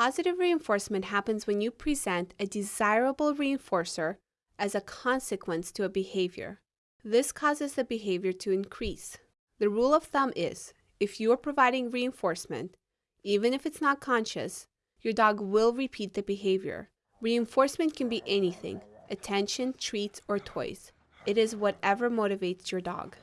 Positive reinforcement happens when you present a desirable reinforcer as a consequence to a behavior. This causes the behavior to increase. The rule of thumb is if you are providing reinforcement, even if it's not conscious, your dog will repeat the behavior. Reinforcement can be anything attention, treats, or toys. It is whatever motivates your dog.